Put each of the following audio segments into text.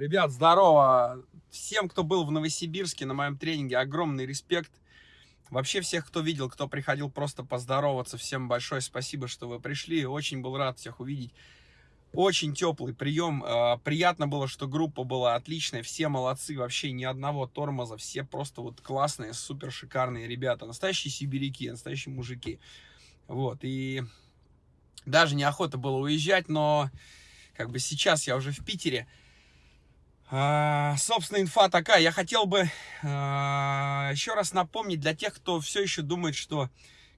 Ребят, здорово! Всем, кто был в Новосибирске на моем тренинге, огромный респект. Вообще всех, кто видел, кто приходил просто поздороваться, всем большое спасибо, что вы пришли. Очень был рад всех увидеть. Очень теплый прием. А, приятно было, что группа была отличная. Все молодцы. Вообще ни одного тормоза. Все просто вот классные, супер шикарные ребята. Настоящие сибиряки, настоящие мужики. Вот. И даже неохота было уезжать, но как бы сейчас я уже в Питере. А, собственно, инфа такая. Я хотел бы а, еще раз напомнить для тех, кто все еще думает, что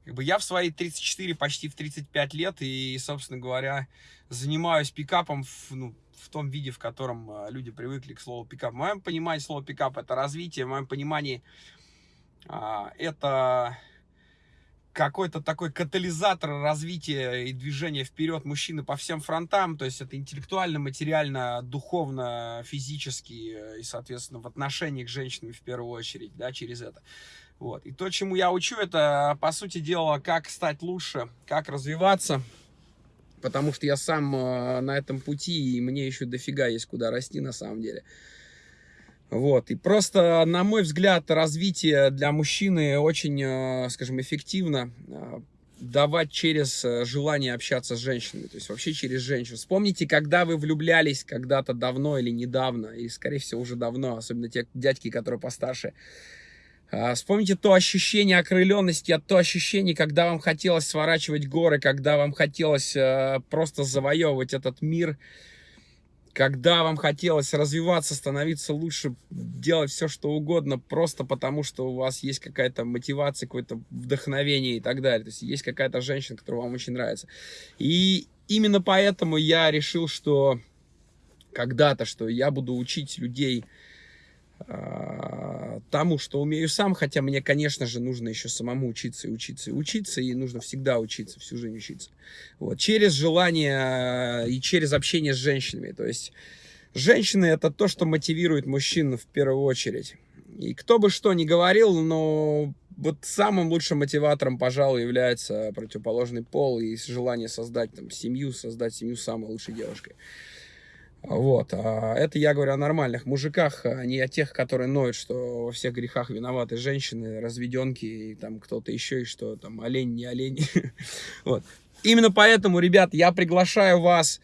как бы, я в свои 34, почти в 35 лет, и, собственно говоря, занимаюсь пикапом в, ну, в том виде, в котором а, люди привыкли к слову пикап. В моем понимании слово пикап это развитие, в моем понимании это какой-то такой катализатор развития и движения вперед мужчины по всем фронтам, то есть это интеллектуально, материально, духовно, физически э, и, соответственно, в отношении к женщинам в первую очередь, да, через это. Вот. И то, чему я учу, это, по сути дела, как стать лучше, как развиваться, потому что я сам э, на этом пути, и мне еще дофига есть куда расти на самом деле. Вот, и просто, на мой взгляд, развитие для мужчины очень, э, скажем, эффективно э, давать через э, желание общаться с женщинами, то есть вообще через женщин. Вспомните, когда вы влюблялись когда-то давно или недавно, и, скорее всего, уже давно, особенно те дядьки, которые постарше. Вспомните то ощущение окрыленности, то ощущение, когда вам хотелось сворачивать горы, когда вам хотелось просто завоевывать этот мир, когда вам хотелось развиваться, становиться лучше, делать все, что угодно, просто потому, что у вас есть какая-то мотивация, какое-то вдохновение и так далее. То есть есть какая-то женщина, которая вам очень нравится. И именно поэтому я решил, что когда-то, что я буду учить людей тому, что умею сам, хотя мне, конечно же, нужно еще самому учиться и учиться и учиться, и нужно всегда учиться, всю жизнь учиться. Вот. Через желание и через общение с женщинами. То есть женщины это то, что мотивирует мужчин в первую очередь. И кто бы что ни говорил, но вот самым лучшим мотиватором, пожалуй, является противоположный пол и желание создать там семью, создать семью с самой лучшей девушкой. Вот. А это я говорю о нормальных мужиках, а не о тех, которые ноют, что во всех грехах виноваты женщины, разведенки и там кто-то еще, и что там олень, не олень. Вот. Именно поэтому, ребят, я приглашаю вас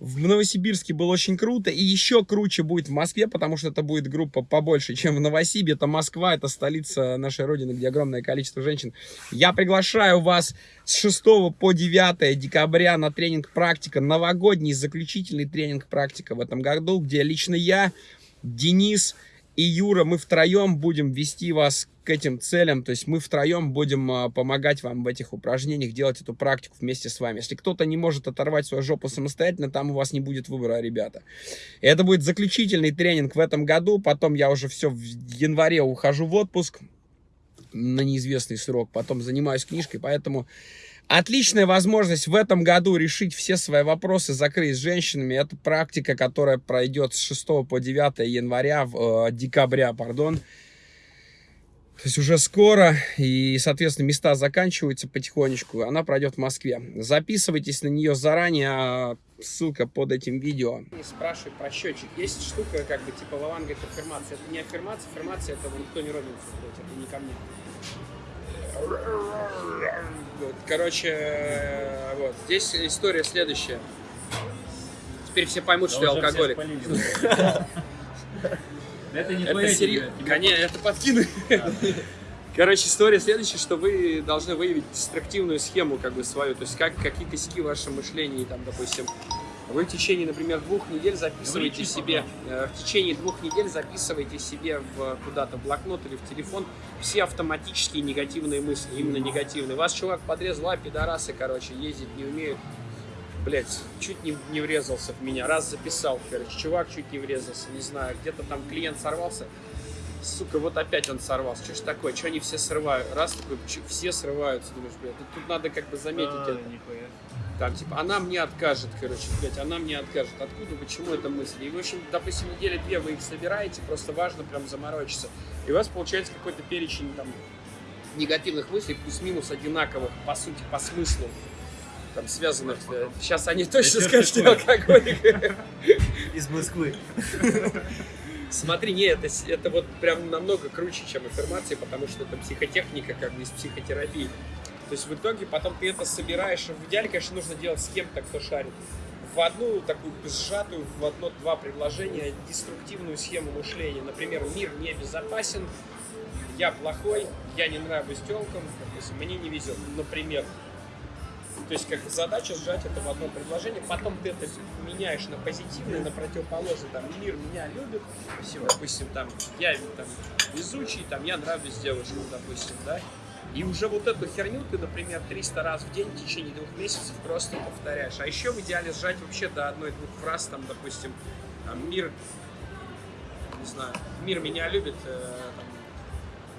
в Новосибирске было очень круто, и еще круче будет в Москве, потому что это будет группа побольше, чем в Новосибе. Это Москва, это столица нашей родины, где огромное количество женщин. Я приглашаю вас с 6 по 9 декабря на тренинг «Практика», новогодний заключительный тренинг «Практика» в этом году, где лично я, Денис и Юра, мы втроем будем вести вас к этим целям, то есть мы втроем будем а, помогать вам в этих упражнениях, делать эту практику вместе с вами. Если кто-то не может оторвать свою жопу самостоятельно, там у вас не будет выбора, ребята. И это будет заключительный тренинг в этом году, потом я уже все в январе ухожу в отпуск на неизвестный срок, потом занимаюсь книжкой, поэтому Отличная возможность в этом году решить все свои вопросы, закрыть с женщинами. Это практика, которая пройдет с 6 по 9 января, э, декабря, пардон. То есть уже скоро, и, соответственно, места заканчиваются потихонечку. Она пройдет в Москве. Записывайтесь на нее заранее, а ссылка под этим видео. Спрашивай про счетчик. Есть штука, как бы, типа, Лаван говорит, аффирмация. Это не аффирмация, аффирмация, это никто не робится, это не ко мне. Вот, короче, вот, здесь история следующая. Теперь все поймут, что я алкоголик. Это не это серьезно. Конечно, это подкину. Короче, история следующая, что вы должны выявить деструктивную схему как бы свою, то есть как, какие косяки в вашем мышлении, там, допустим, вы в течение, например, двух недель записываете Говорите, себе, э, в течение двух недель записываете себе в куда-то блокнот или в телефон все автоматические негативные мысли, именно негативные. Вас чувак подрезал, а пидорасы, короче, ездить не умеют. Блять, чуть не, не врезался в меня, раз записал, короче, чувак чуть не врезался, не знаю, где-то там клиент сорвался, сука, вот опять он сорвался, что ж такое, что они все срывают, раз такой, все срываются, думаешь, блядь, тут надо как бы заметить а, это. Нихуя. Там, типа, она мне откажет, короче, блядь, она мне откажет. Откуда, почему это мысли? И, в общем, допустим, недели две вы их собираете, просто важно прям заморочиться. И у вас получается какой-то перечень там негативных мыслей, плюс-минус одинаковых, по сути, по смыслу там связанных. Сейчас они точно скажут, что алкоголик. из Москвы. Смотри, нет, это, это вот прям намного круче, чем аффирмации, потому что это психотехника, как бы из психотерапии. То есть в итоге потом ты это собираешь, в идеале, конечно, нужно делать с кем-то, кто шарит. В одну такую сжатую, в одно-два предложения деструктивную схему мышления. Например, мир не безопасен, я плохой, я не нравлюсь телкам, мне не везет, например. То есть как задача сжать это в одно предложение, потом ты это меняешь на позитивное, на противоположное, там, мир меня любит, допустим, там, я там, везучий, там, я нравлюсь девушкам, допустим, да, и уже вот эту херню ты, например, 300 раз в день в течение двух месяцев просто повторяешь. А еще в идеале сжать вообще до одной-двух фраз, там, допустим, там, мир, не знаю, мир меня любит, э, там,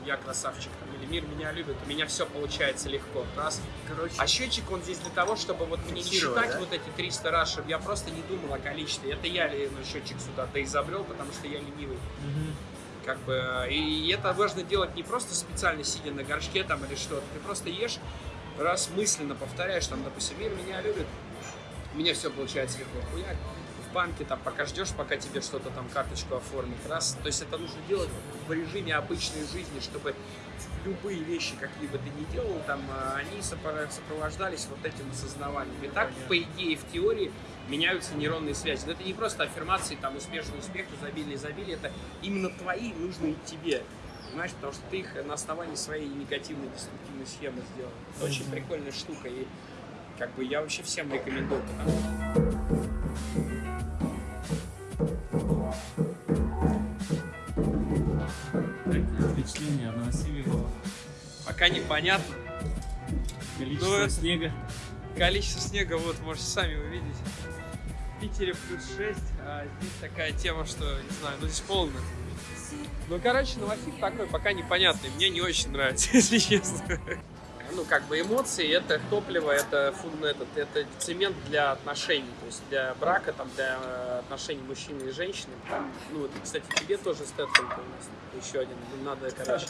я красавчик, там, или мир меня любит, у меня все получается легко. Раз. Короче. А счетчик, он здесь для того, чтобы вот мне не считать да? вот эти 300 раз, чтобы я просто не думал о количестве. Это я ну, счетчик сюда-то изобрел, потому что я ленивый. Угу. Как бы, и это важно делать не просто специально сидя на горшке там или что-то. Ты просто ешь, раз мысленно повторяешь, там, допустим, мир меня любит, у меня все получается легко. Хуяк банке, там, пока ждешь, пока тебе что-то там, карточку оформят. Раз, то есть это нужно делать в режиме обычной жизни, чтобы любые вещи, какие бы ты ни делал, там, а, они сопровождались вот этим осознаванием. И так, по идее, в теории меняются нейронные связи. Но это не просто аффирмации, там, успешный успех, изобилие, изобилие, это именно твои, нужные тебе. Понимаешь, потому что ты их на основании своей негативной, деструктивной схемы сделал. Это очень прикольная штука, и как бы я вообще всем рекомендую. Впечатление от Новосибирского? Пока непонятно. Количество Но ну, снега. Количество снега, вот, можете сами увидеть. В Питере плюс 6, а здесь такая тема, что, не знаю, ну здесь полно. Ну, короче, Новосиб такой пока непонятный. Мне не очень нравится, если честно ну, как бы эмоции, это топливо, это, этот, это цемент для отношений, то есть для брака, там, для отношений мужчины и женщины. Там, ну, вот, кстати, тебе тоже Стэтхэм у нас еще один, надо, короче,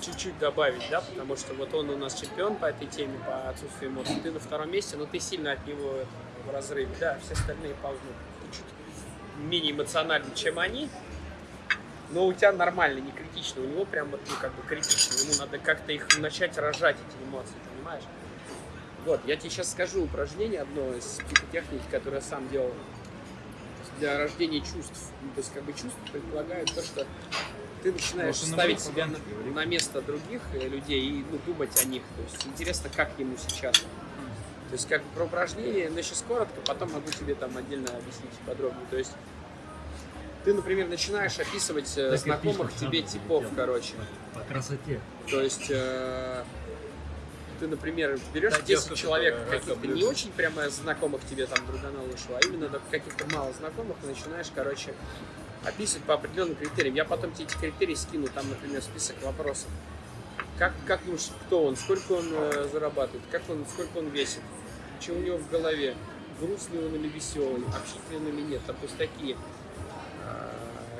чуть-чуть добавить, да, потому что вот он у нас чемпион по этой теме, по отсутствию эмоций, ты на втором месте, но ты сильно от него в разрыве, да, все остальные ползут, ты чуть менее эмоциональны, чем они, но у тебя нормально, не критично, у него прям вот, ну, как бы критично, ему надо как-то их начать рожать, эти эмоции, понимаешь? Вот, я тебе сейчас скажу упражнение одно из психотехники, которое я сам делал для рождения чувств. Ну, то есть, как бы чувства предполагают то, что ты начинаешь Может, ставить себя на, на место других э, людей и ну, думать о них. То есть, интересно, как ему сейчас. То есть, как бы про упражнение, но сейчас коротко, потом могу тебе там отдельно объяснить подробнее. То есть, ты, например, начинаешь описывать э, так знакомых тебе типов, короче. По, красоте. То есть э, ты, например, берешь да, 10 человек каких-то не очень прямо знакомых тебе там другана вышло, а именно каких-то мало знакомых, и начинаешь, короче, описывать по определенным критериям. Я потом тебе эти критерии скину, там, например, список вопросов. Как, как думаешь, кто он, сколько он э, зарабатывает, как он, сколько он весит, что у него в голове, грустный он или веселый, общительный или нет, там, то есть такие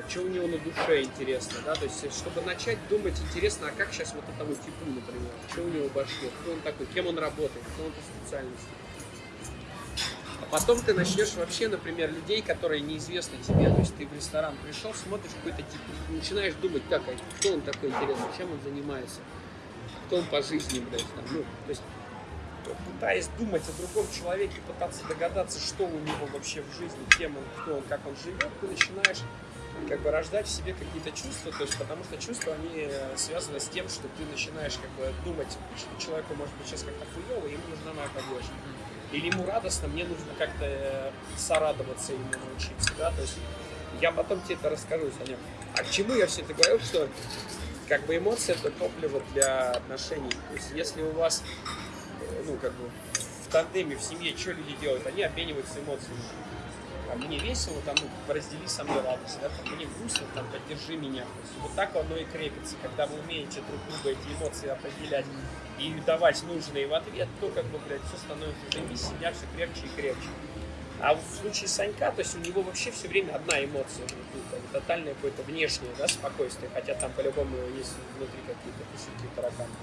что у него на душе интересно, да, то есть, чтобы начать думать интересно, а как сейчас вот этому типу, например, что у него в башке, кто он такой, кем он работает, кто он по специальности. А потом ты начнешь вообще, например, людей, которые неизвестны тебе, то есть ты в ресторан пришел, смотришь какой-то тип, начинаешь думать, так, а кто он такой интересный, чем он занимается, кто он по жизни, блядь, там, ну, то есть пытаясь думать о другом человеке, пытаться догадаться, что у него вообще в жизни, кем он, кто он, как он живет, ты начинаешь как бы рождать в себе какие-то чувства, то есть потому что чувства, они э, связаны с тем, что ты начинаешь как бы думать, что человеку может быть сейчас как-то хуево, ему нужна моя поддержка. Или ему радостно, мне нужно как-то э, сорадоваться ему научиться, да, то есть я потом тебе это расскажу, Саня. А к чему я все это говорю, что как бы эмоции это топливо для отношений. То есть если у вас, э, ну, как бы в тандеме, в семье, что люди делают? Они обмениваются эмоциями там, мне весело, там, ну, раздели со мной радость, да, там, мне грустно, там, поддержи меня. Вот так оно и крепится, когда вы умеете друг друга эти эмоции определять и давать нужные в ответ, то, как бы, блядь, все становится уже семья все крепче и крепче. А в случае Санька, то есть у него вообще все время одна эмоция внутри, как бы, тотальное какое-то внешнее, да, спокойствие, хотя там по-любому есть внутри какие-то косяки, тараканы.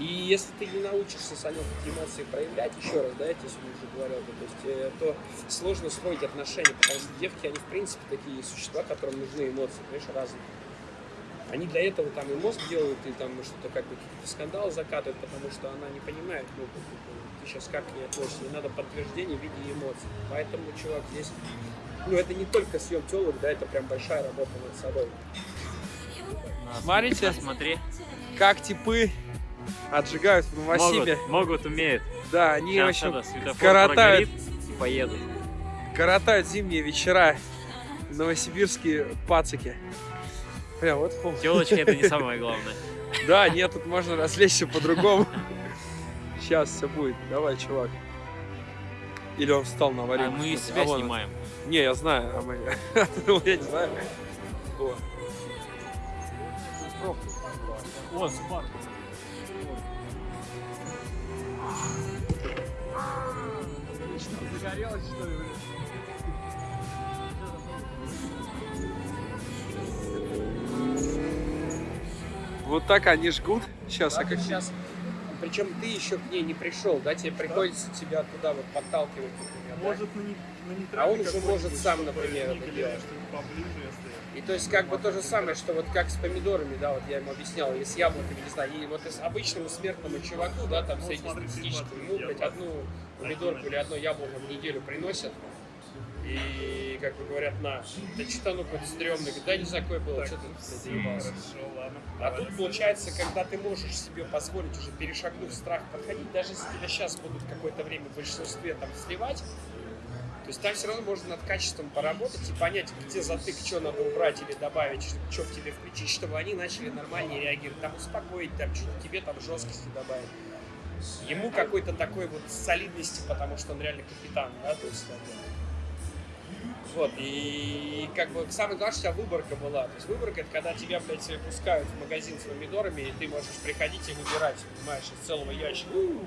И если ты не научишься, Санек, эти эмоции проявлять, еще раз, да, я тебе сегодня уже говорил, то, есть, э, то сложно строить отношения, потому что девки, они в принципе такие существа, которым нужны эмоции, понимаешь, разные. Они для этого там и мозг делают, и там что-то как бы какие-то скандалы закатывают, потому что она не понимает, ну, бы, ты сейчас как к ней относишься, ей надо подтверждение в виде эмоций. Поэтому, чувак, здесь, ну, это не только съем телок, да, это прям большая работа над собой. На, Смотрите. Смотри. Как типы отжигают в Новосибе. Могут, могут, умеют. Да, они, Сейчас светофор коротают. и поедут. коротают зимние вечера новосибирские пацики. Бля, вот фу. Телочки это не самое главное. Да, нет, тут можно развлечься по-другому. Сейчас все будет. Давай, чувак. Или он встал на аварийку. А мы из себя А вон он. снимаем. Не, я знаю, а мы... Я не знаю. О. О, Субару. Загорелось, что ли, Вот так они жгут. Сейчас, а как... сейчас, причем ты еще к ней не пришел, да, тебе приходится тебя туда вот подталкивать, например, да? Может на, не- на А он уже какой-нибудь, может сам, например, это делать. И то есть как бы то же самое, что вот как с помидорами, да, вот я ему объяснял, и с яблоками, не знаю, и вот и с обычному смертному чуваку, да, там Ну, среднестатистическому, я блядь, одну помидорку или одно яблоко в неделю приносят, и, как бы говорят, на, да что-то оно какое-то стрёмное, да, не какое было, что ты блядь, заебался. А тут получается, когда ты можешь себе позволить, уже перешагнув страх, подходить, даже если тебя сейчас будут какое-то время в большинстве там сливать, то есть там все равно можно над качеством поработать и понять, где затык, что надо убрать или добавить, что в тебе включить, чтобы они начали нормальнее реагировать, там успокоить, там что-то тебе там жесткости добавить. Ему какой-то такой вот солидности, потому что он реально капитан, да, то есть. Вот, и как бы самое главное, что у тебя выборка была. То есть выборка это когда тебя, блядь, пускают в магазин с помидорами, и ты можешь приходить и выбирать, понимаешь, из целого ящика. «У,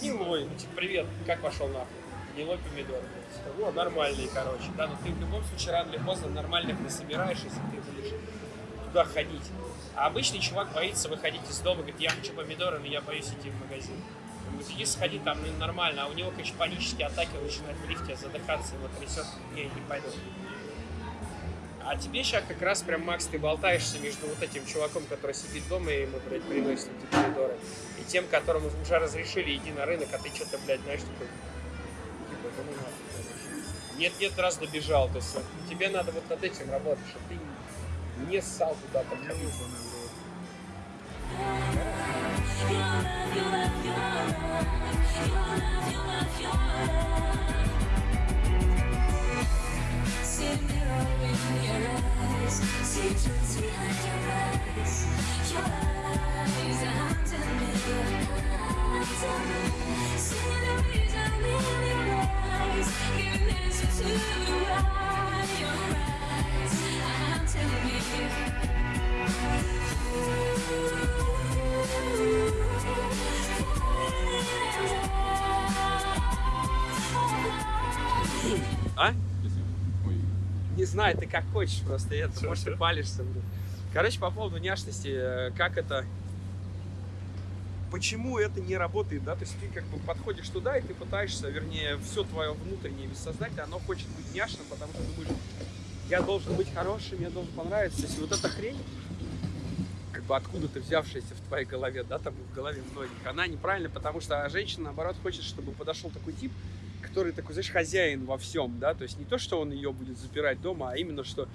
Гнилой, ну типа, привет, как пошел нахуй? Гнилой помидор. блядь. О, нормальный, короче. Да, но ты в любом случае рано или поздно нормальных насобираешь, если ты будешь туда ходить. А обычный чувак боится выходить из дома, говорит, я хочу помидоры, но я боюсь идти в магазин. Он говорит, иди сходи, там ну, нормально, а у него, конечно, панические атаки, он начинает в лифте задыхаться, его трясет, не, не пойду. А тебе сейчас как раз прям, Макс, ты болтаешься между вот этим чуваком, который сидит дома и ему, блядь, приносит эти помидоры, и тем, которому уже разрешили иди на рынок, а ты что-то, блядь, знаешь, такой, да ну. Нет-нет, раз добежал, то есть тебе надо вот над этим работать, чтобы ты не ссал туда подходил. А? Знаю, ты как хочешь просто это, Всё, может, ты всё. палишься. Короче, по поводу няшности, э, как это... Почему это не работает, да? То есть ты как бы подходишь туда, и ты пытаешься, вернее, все твое внутреннее бессознательное, оно хочет быть няшным, потому что думаешь, я должен быть хорошим, мне должен понравиться. То есть вот эта хрень, как бы откуда-то взявшаяся в твоей голове, да, там в голове многих, она неправильная, потому что женщина, наоборот, хочет, чтобы подошел такой тип, который такой, знаешь, хозяин во всем, да, то есть не то, что он ее будет запирать дома, а именно, что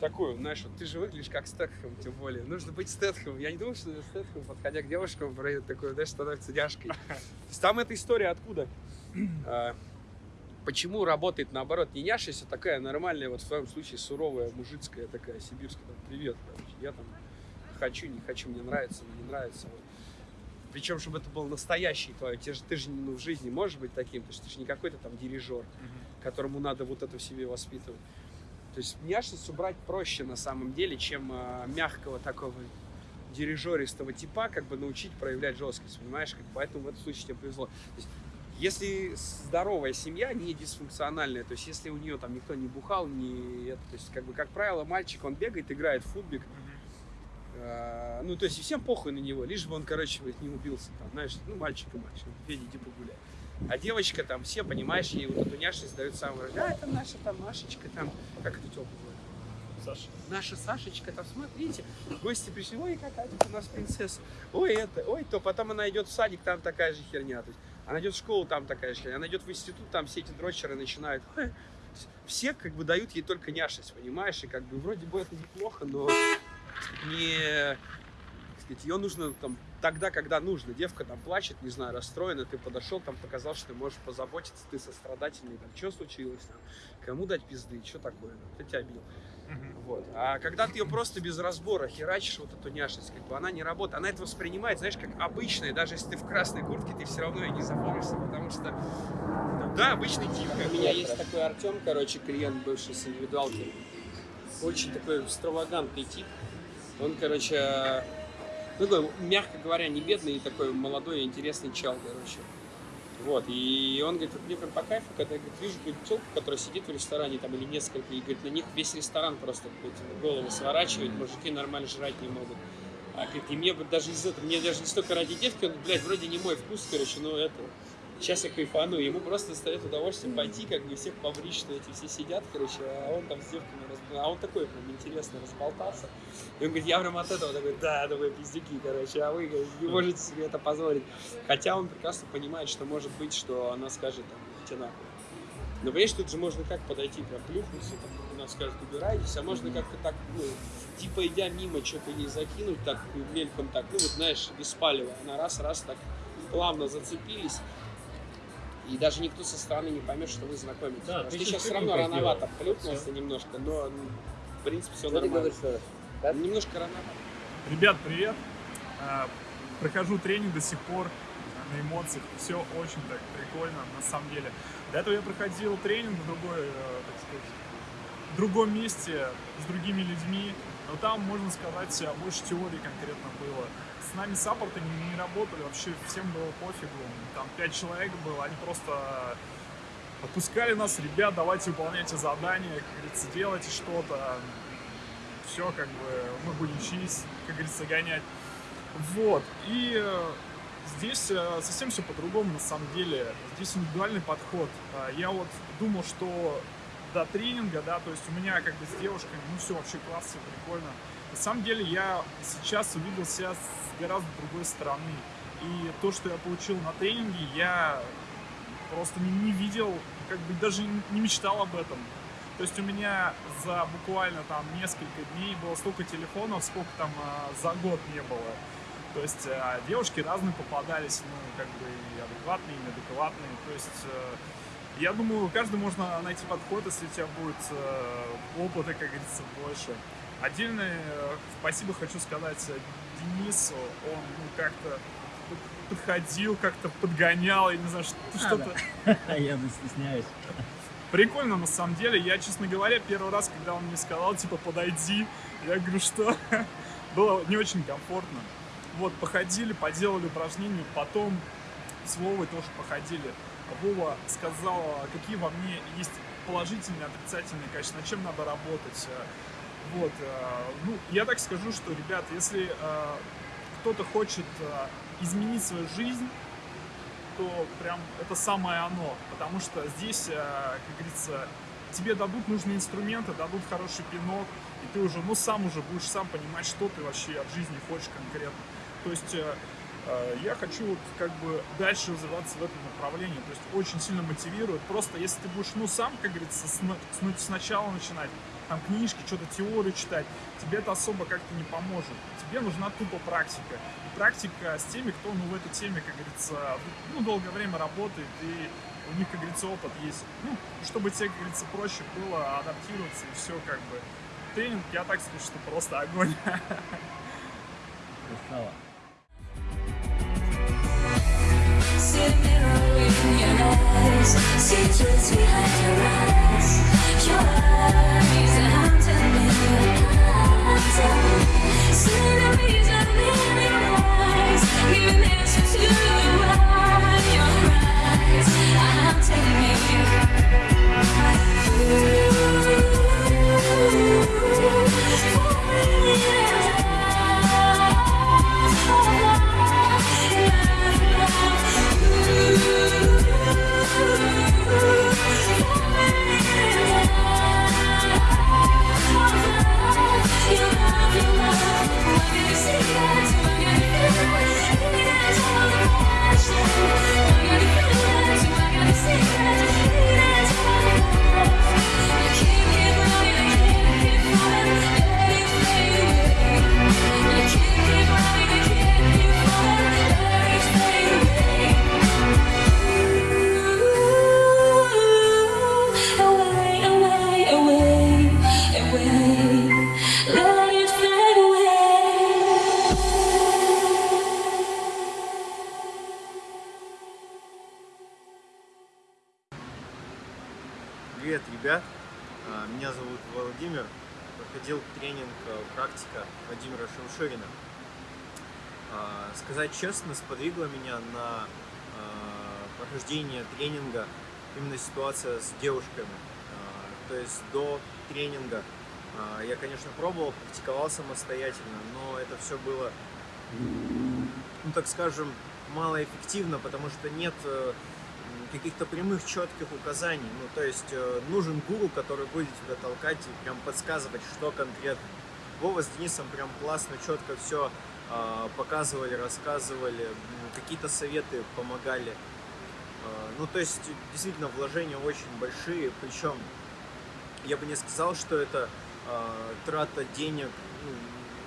такой, знаешь, вот ты же выглядишь как Стэтхэм, тем более. Нужно быть Стэтхэмом. Я не думаю, что Стэтхэм, подходя к девушкам, пройдет такой, знаешь, становится няшкой. То есть там эта история откуда? А, Почему работает наоборот не няшись, а такая нормальная, вот в твоем случае суровая, мужицкая такая, сибирская, там, привет, короче, я там хочу, не хочу, мне нравится, мне не нравится. Вот. Причем, чтобы это был настоящий твой, ты же, ты же ну, в жизни можешь быть таким, то есть ты же не какой-то там дирижер, которому надо вот это в себе воспитывать. То есть няшность убрать проще на самом деле, чем а, мягкого такого дирижеристого типа, как бы научить проявлять жесткость, понимаешь? Как, поэтому в этом случае тебе повезло. То есть, если здоровая семья, не дисфункциональная, то есть если у нее там никто не бухал, не это, то есть как бы как правило мальчик он бегает, играет в футбик, А, Ну, то есть, и всем похуй на него, лишь бы он, короче, не убился там, знаешь, ну, мальчик и мальчик, Федя, иди погуляй. А девочка там, все, понимаешь, ей вот эту няшность дают самую, да, это наша там Машечка, там, как это называется? Саша. наша Сашечка, там, смотрите, гости пришли, ой, какая тут у нас принцесса, ой, это, ой, то, потом она идет в садик, там такая же херня, то есть, она идет в школу, там такая же херня, она идет в институт, там все эти дрочеры начинают, ой, все как бы дают ей только няшность, понимаешь, и как бы вроде бы это неплохо, но не, сказать, ее нужно там тогда, когда нужно. Девка там плачет, не знаю, расстроена, ты подошел, там показал, что ты можешь позаботиться, ты сострадательный, там, что случилось, там, кому дать пизды, что такое, там, кто тебя бил. Вот. А когда ты ее просто без разбора херачишь вот эту няшность, как бы она не работает, она это воспринимает, знаешь, как обычное, даже если ты в красной куртке, ты все равно ее не запомнишься, потому что, да, обычный тип. У меня есть такой Артем, короче, клиент бывший с индивидуалки, очень такой экстравагантный тип. Он, короче, ну, такой, мягко говоря, не бедный, такой молодой, интересный чел, короче. Вот, и он говорит, вот мне прям по кайфу, когда я говорит, вижу какую-то телку, которая сидит в ресторане там или несколько, и говорит, на них весь ресторан просто говорит, голову сворачивает, мужики нормально жрать не могут. А говорит, и мне вот даже из этого, мне даже не столько ради девки, он, блядь, вроде не мой вкус, короче, но это, сейчас я кайфану, ему просто доставит удовольствие пойти, как бы всех побрить, что эти все сидят, короче, а он там с девками, а он такой прям интересно разболтался. И он говорит, я прям от этого такой, да, вы пиздюки, короче, а вы говорит, не можете себе это позволить. Хотя он прекрасно понимает, что может быть, что она скажет, там, идите нахуй. Но, понимаешь, тут же можно как подойти, прям плюхнуться, там, она скажет, убирайтесь, а можно как-то так, ну, типа идя мимо, что-то ей закинуть, так, мельком так, ну, вот, знаешь, без палева. Она раз-раз так плавно зацепились, и даже никто со стороны не поймет, что вы знакомитесь. Да, ты чуть сейчас все равно рановато сделал. плюхнулся немножко, но, в принципе, все Что ты нормально. говоришь, что ли? Немножко рановато. Ребят, привет. А, Прохожу тренинг до сих пор на эмоциях. Все очень так прикольно, на самом деле. До этого я проходил тренинг в другой, э, так сказать, в другом месте, с другими людьми. Но там, можно сказать, больше теории конкретно было. С нами саппорты не, не работали, вообще всем было пофигу. Там пять человек было, они просто отпускали нас, ребят, давайте выполняйте задания, как говорится, делайте что-то. Все, как бы, мы будем чиз, как говорится, гонять. Вот. И э, здесь э, совсем все по-другому на самом деле. Здесь индивидуальный подход. А, Я вот думал, что до тренинга, да, то есть у меня как бы с девушками, ну все вообще классно, прикольно. На самом деле я сейчас увидел себя с гораздо другой стороны. И то, что я получил на тренинге, я просто не, не видел, как бы даже не мечтал об этом. То есть у меня за буквально там несколько дней было столько телефонов, сколько там а, за год не было. То есть а, девушки разные попадались, ну, как бы адекватные, неадекватные. То есть э, я думаю, каждый можно найти подход, если у тебя будет э, опыта, как говорится, больше. Отдельное э, спасибо хочу сказать э, Денису. Он ну, как-то под- подходил, как-то подгонял, я не знаю, что- что-то. Я не стесняюсь. Прикольно, на самом деле. Я, честно говоря, первый раз, когда он мне сказал, типа, подойди, я говорю, что было не очень комфортно. Вот, походили, поделали упражнения, потом с Вовой тоже походили. Вова сказал, какие во мне есть положительные, отрицательные качества, над чем надо работать. Вот, э, ну, я так скажу, что, ребят, если э, кто-то хочет э, изменить свою жизнь, то прям это самое оно. Потому что здесь, как говорится, тебе дадут нужные инструменты, дадут хороший пинок, и ты уже, ну, сам уже будешь сам понимать, что ты вообще от жизни хочешь конкретно. То есть я хочу как бы дальше развиваться в этом направлении. То есть очень сильно мотивирует. Просто если ты будешь, ну, сам, как говорится, с- сначала начинать, там книжки, что-то теорию читать, тебе это особо как-то не поможет. Тебе нужна тупо практика. И практика с теми, кто ну, в этой теме, как говорится, ну, долгое время работает, и у них, как говорится, опыт есть. Ну, чтобы тебе, как говорится, проще было адаптироваться, и все как бы. Тренинг, я так скажу, что просто огонь. Красава. secrets behind your Сказать честно, сподвигла меня на а, прохождение тренинга именно ситуация с девушками. А, То есть до тренинга а, я, конечно, пробовал, практиковал самостоятельно, но это все было, ну так скажем, малоэффективно, потому что нет э, каких-то прямых четких указаний. Ну, то есть э, нужен гуру, который будет тебя толкать и прям подсказывать, что конкретно. Вова с Денисом прям классно, четко все показывали, рассказывали, какие-то советы помогали. А, Ну, то есть, действительно, вложения очень большие, причем я бы не сказал, что это а, трата денег, ну,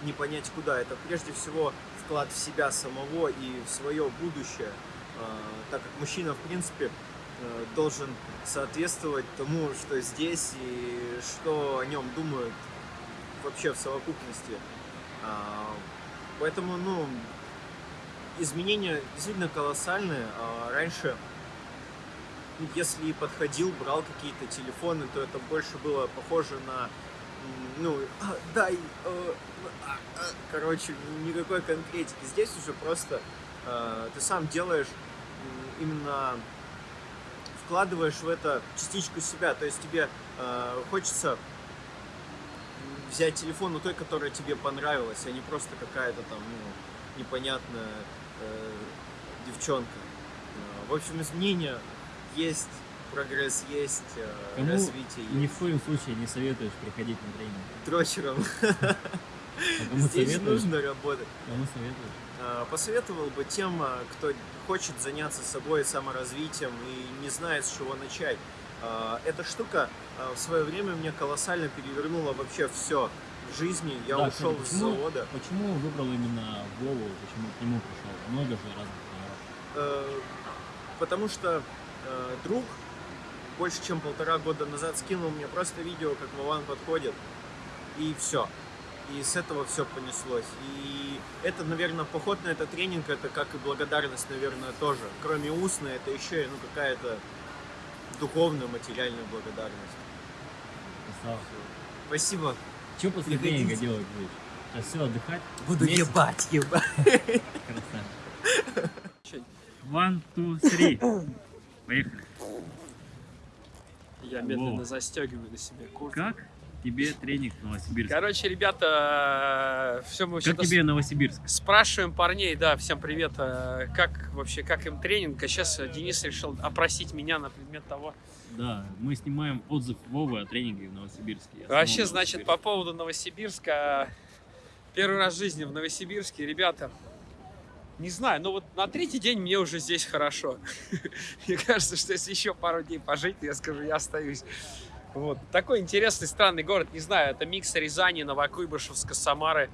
не понять куда. Это прежде всего вклад в себя самого и в свое будущее, А, так как мужчина, в принципе, э, должен соответствовать тому, что здесь и что о нем думают вообще в совокупности. Поэтому, ну, изменения действительно колоссальные. А Раньше ну, если подходил, брал какие-то телефоны, то это больше было похоже на, ну, «А, дай, э, а, а». короче, никакой конкретики. Здесь уже просто э, ты сам делаешь именно вкладываешь в это частичку себя, то есть тебе э, хочется взять телефон у той, которая тебе понравилась, а не просто какая-то там, ну, непонятная э, девчонка. Э, В общем, изменения есть, прогресс есть, э, Кому развитие Ни есть. в коем случае не советуешь приходить на тренинг. Дрочером. А Здесь советуешь? нужно работать. Кому советуешь? А, Посоветовал бы тем, кто хочет заняться собой саморазвитием и не знает, с чего начать. А, Эта штука а, в свое время мне колоссально перевернула вообще все в жизни. Я Да, ушел кстати, с почему- завода. Почему выбрал именно Вову, почему к нему пришел? Много же разных тренеров. Э, Потому что э, друг больше чем полтора года назад скинул мне просто видео, как Вован подходит, и все. И с этого все понеслось. И это, наверное, поход на этот тренинг, это как и благодарность, наверное, тоже. Кроме устной, это еще и ну, какая-то духовная, материальная благодарность. Красава. Спасибо. Что после Приходите. тренинга делать будешь? Сейчас все, отдыхать? Буду Месяц? ебать, ебать. Красавчик. One, two, three. Поехали. Я медленно медленно застегиваю на себе куртку. Как тебе тренинг в Новосибирске? Короче, ребята, все мы Как тебе Новосибирск? спрашиваем парней, да, всем привет, э, как вообще, как им тренинг. А сейчас Денис решил опросить меня на предмет того. Да, мы снимаем отзыв Вовы о тренинге в Новосибирске. Я Вообще, значит, Новосибирск. по поводу Новосибирска. Первый раз в жизни в Новосибирске, ребята, не знаю, но вот на третий день мне уже здесь хорошо. Мне кажется, что если еще пару дней пожить, я скажу, я остаюсь. Вот. Такой интересный, странный город, не знаю, это микс Рязани, Новокуйбышевска, Самары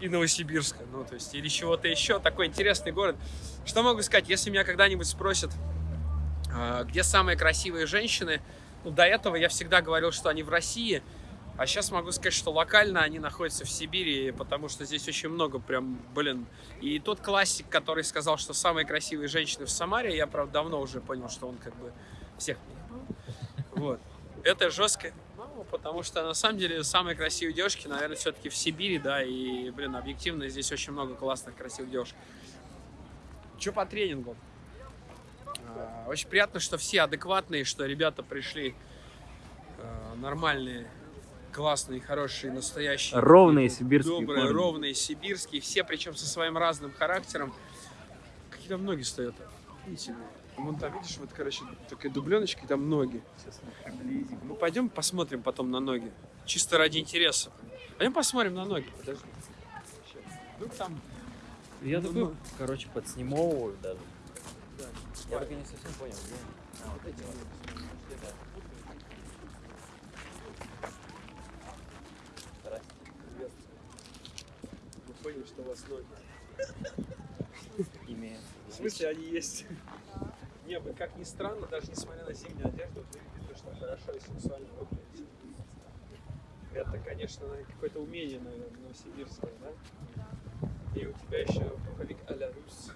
и Новосибирска, ну, то есть, или чего-то еще. Такой интересный город. Что могу сказать, если меня когда-нибудь спросят, а, где самые красивые женщины, ну, до этого я всегда говорил, что они в России, а сейчас могу сказать, что локально они находятся в Сибири, потому что здесь очень много прям, блин. И тот классик, который сказал, что самые красивые женщины в Самаре, я, правда, давно уже понял, что он как бы всех. Вот. Это жестко. Ну, потому что на самом деле самые красивые девушки, наверное, все-таки в Сибири, да, и, блин, объективно здесь очень много классных, красивых девушек. Че по тренингу? А, Очень приятно, что все адекватные, что ребята пришли а, нормальные, классные, хорошие, настоящие. Ровные сибирские Добрые, парни. ровные, сибирские. Все, причем со своим разным характером. Какие-то ноги стоят. Видите? Вон там, видишь, вот, короче, такая дубленочка, и там ноги. Ну, пойдем посмотрим потом на ноги. Чисто ради интереса. Пойдем посмотрим на ноги. Подожди. Вдруг там... Я Ну, такой, ну. короче, подснимовываю даже. Да, Я только не совсем понял, где. А, вот эти вот. Мы поняли, что у вас ноги. Имея. В смысле, они есть? Не, вы как ни странно, даже несмотря на зимнюю одежду, вы выглядите очень хорошо и сексуально выглядите. Это, конечно, какое-то умение, наверное, новосибирское, да? И у тебя еще пуховик а-ля рус.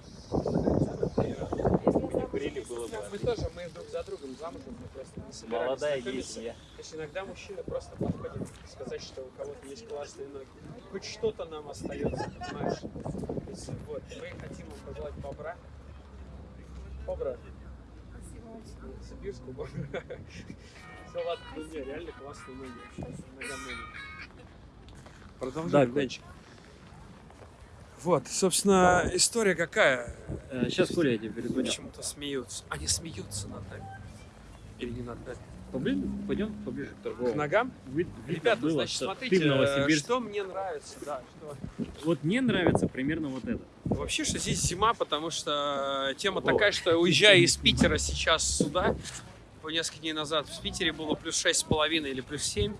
курили, было бы. Мы тоже, мы друг за другом замужем, мы просто не собирались Молодая гейсия. То есть иногда мужчина просто подходит сказать, что у кого-то есть классные ноги. Хоть что-то нам остается, понимаешь? То есть, вот, мы хотим пожелать бобра. Бобра. Сибирскую бобра. Все, ладно, ну не, реально ногам ноги. Продолжай, Да, Денчик. Вот, собственно, история какая? Сейчас, Коля, я тебе перезвоню. Почему-то смеются. Они смеются над нами. Или не над нами? Поближе, пойдем поближе к К торговому. ногам? Вид- видно Ребята, было, значит, что смотрите, Новосибирске. что мне нравится, да, что... Вот мне нравится примерно вот это. Вообще, что здесь зима, потому что тема такая, что уезжая из Питера сейчас сюда, по несколько дней назад в Питере было плюс шесть с половиной или плюс семь.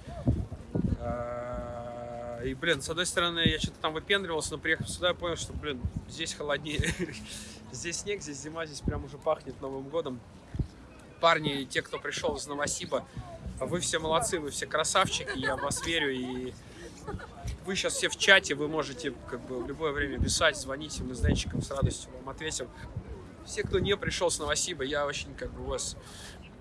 А, И, блин, с одной стороны, я что-то там выпендривался, но приехав сюда, я понял, что, блин, здесь холоднее. Здесь снег, здесь зима, здесь прям уже пахнет Новым годом. Парни, те, кто пришел из Новосиба, вы все молодцы, вы все красавчики, я в вас верю. И вы сейчас все в чате, вы можете как бы в любое время писать, звоните, мы с Денчиком с радостью вам ответим. Все, кто не пришел с Новосиба, я очень как бы вас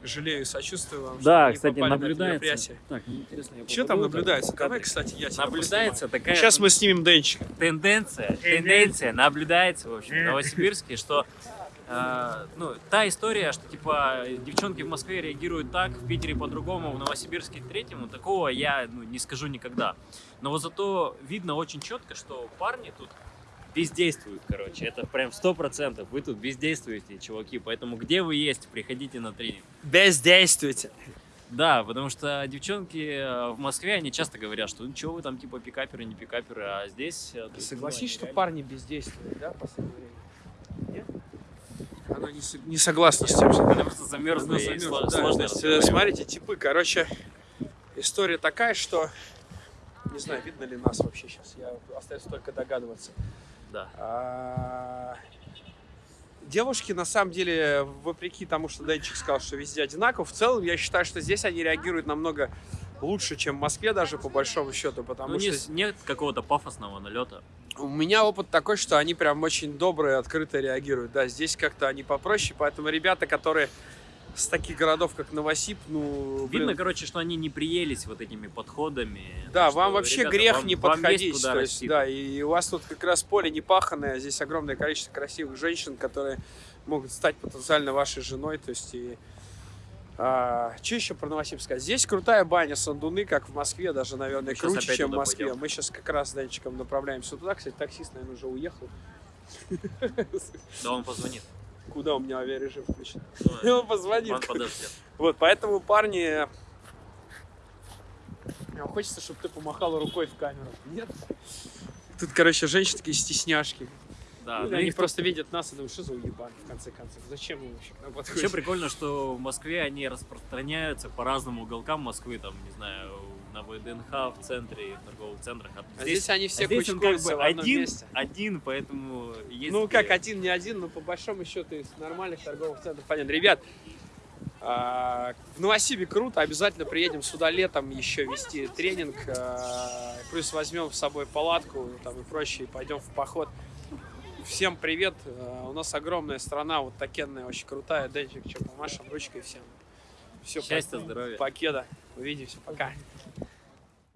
жалею и сочувствую вам. Да, кстати, на наблюдается. мероприятие. Так, интересно, я Что там наблюдается? так. Давай, кстати, я тебя Наблюдается такая Сейчас мы снимем Денчика. тенденция, тенденция наблюдается, в общем, в Новосибирске, что э, ну, та история, что типа девчонки в Москве реагируют так, в Питере по-другому, в Новосибирске третьему, такого я ну, не скажу никогда. Но вот зато видно очень четко, что парни тут бездействуют, короче. Это прям сто процентов. Вы тут бездействуете, чуваки. Поэтому где вы есть, приходите на тренинг. Бездействуйте. Да, потому что девчонки э, в Москве, они часто говорят, что ну что вы там типа пикаперы, не пикаперы, а здесь... э, тут, Согласись, ну, что они парни бездействуют, да, в последнее время? Нет? Она не, не согласна с тем, что Она просто замерзла, да, сложно э, смотрите, типы, короче, история такая, что не знаю, видно ли нас вообще сейчас. Я остается только догадываться. Да. А, Девушки, на самом деле, вопреки тому, что Денчик сказал, что везде одинаково, в целом я считаю, что здесь они реагируют намного лучше, чем в Москве даже по большому счету, потому Ну, что не- нет какого-то пафосного налета. У меня опыт такой, что они прям очень добрые, открыто реагируют. Да, здесь как-то они попроще, поэтому ребята, которые с таких городов, как Новосиб, ну, блин, Видно, короче, что они не приелись вот этими подходами. Да, что, вам вообще ребята, грех вам- не вам подходить. куда то есть, расти. да, и у вас тут как раз поле не паханное, здесь огромное количество красивых женщин, которые могут стать потенциально вашей женой. То есть и что еще про Новосибирск сказать? Здесь крутая баня, сандуны, как в Москве, даже, наверное, Мы круче, чем в Москве. пойдем. Мы сейчас как раз с Данчиком направляемся туда. Кстати, таксист, наверное, уже уехал. Да он позвонит. Куда у меня авиарежим включен? Ну, Он позвонит. Он подождет. Вот, поэтому, парни, хочется, чтобы ты помахала рукой в камеру. Нет? Тут, короче, женщины такие стесняшки. Да, Ну, ну они их просто видят нас и думают, что за уебан, в конце концов. Зачем вы вообще к нам Вообще подходите? прикольно, что в Москве они распространяются по разным уголкам Москвы, там, не знаю, на ВДНХ, в центре, в торговых центрах. А А здесь, они все а здесь он как бы в одном один, месте. один, поэтому есть... Ну, как один, не один, но по большому счету из нормальных торговых центров. Понятно. Ребят, а, в Новосибе круто, обязательно приедем сюда летом еще вести тренинг, а, плюс возьмем с собой палатку там, и прочее, и пойдем в поход. Всем привет, а, у нас огромная страна, вот такенная, очень крутая, Денчик, что, помашем ручкой всем. Все, Счастья, здоровья. Покеда, увидимся, пока.